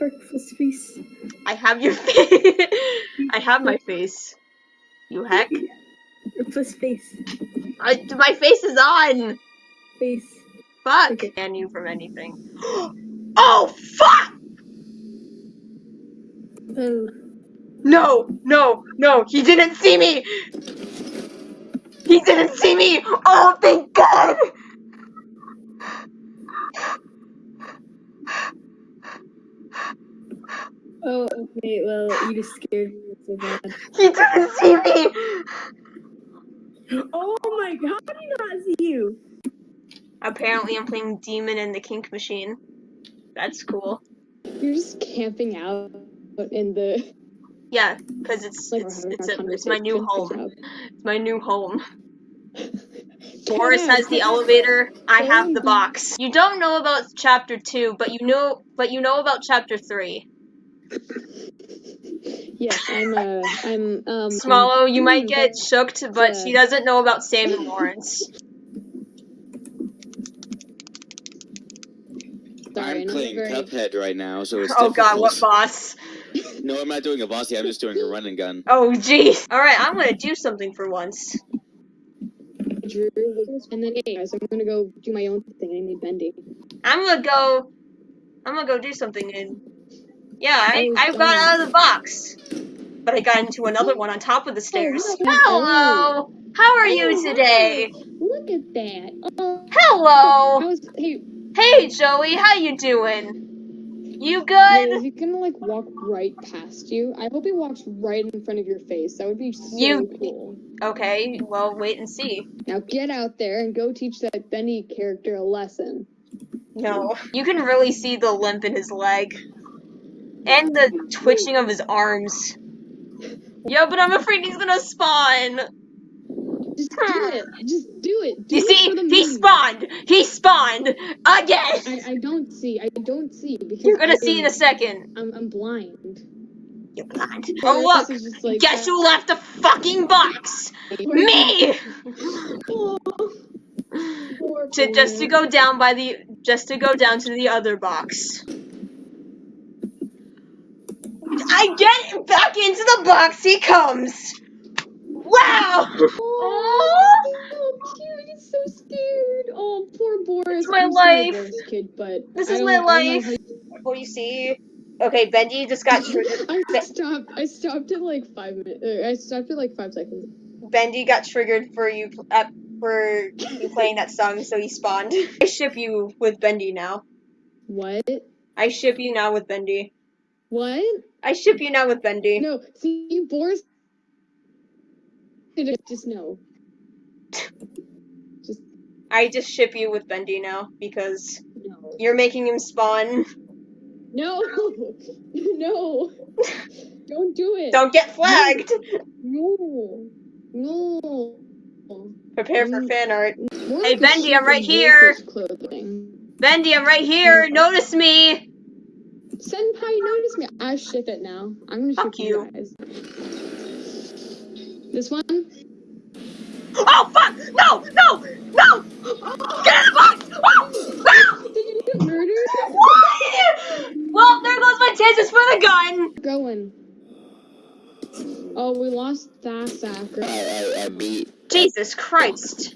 Parkful's face. I have your face. I have my face. You heck. Plus face. I, my face is on. Face. Fuck. Okay. Ban you from anything. oh fuck! Oh. No, no, no. He didn't see me. He didn't see me. Oh, thank God. Oh, okay, well, you just scared me so bad. He didn't see me. Oh my god, how did he not see you? Apparently, I'm playing Demon in the Kink Machine. That's cool. You're just camping out in the. Yeah, because it's Like, it's it's, a, it's my new home. It's my new home. Get Boris has the elevator. I have the box. You don't know about chapter two, but you know, but you know about chapter three. Yes, I'm. Uh, I'm. Um. Swallow, you I'm might doing get shooked, but uh, she doesn't know about Sammy Lawrence. Sorry, I'm playing very. Cuphead right now, so it's Oh God, what boss? No, I'm not doing a bossy. I'm just doing a run and gun. Oh jeez. All right, I'm gonna do something for once. Drew, and then hey guys, I'm gonna go do my own thing. I need Bendy. I'm gonna go. I'm gonna go do something and. Yeah, I, I got out of the box, but I got into another one on top of the stairs. Hello. How are you today? Look at that. Oh, Hello. how's hey? Hey Joey, how you doing? You good? is he gonna like walk right past you? I hope he walks right in front of your face. That would be so You- cool. Okay, well wait and see. Now get out there and go teach that Bendy character a lesson. No. You can really see the limp in his leg. And the twitching of his arms. Yeah, but I'm afraid he's gonna spawn. Just do hmm. it. Just do it. Do You it see, for he meme. spawned. He spawned again. I, I don't see. I don't see because You're gonna I see in a second. I'm I'm blind. You're blind. Boris Oh look! like, Guess who left the fucking box? Me. Poor To just to go down by the just to go down to the other box. I get back into the box. He comes. Wow. Oh, so cute. He's so scared. Oh, poor Boris. It's my I'm life. Boris kid, but This is don't- my I life. how you- What do you see? Okay, Bendy just got triggered. I stopped. I stopped at like five minutes. I stopped at like five seconds. Bendy got triggered for you uh, for you playing that song, so he spawned. I ship you with Bendy now. What? I ship you now with Bendy. What? I ship you now with Bendy. No. See, Boris. Just, just no. Just I just ship you with Bendy now because no. you're making him spawn. No. no. Don't do it. Don't get flagged. No. No. Prepare for fan art. More Hey, Bendy, I'm right here. Clothing. Bendy, I'm right here. Notice me. Senpai, notice me. I ship it now. I'm gonna Fuck ship you. you guys. This one? Oh fuck! No! No! No! Get in the box! Oh! Ah! Did you get murdered? Why? Well, there goes my chances for the gun. Going. Oh, we lost that sacker. Jesus Christ.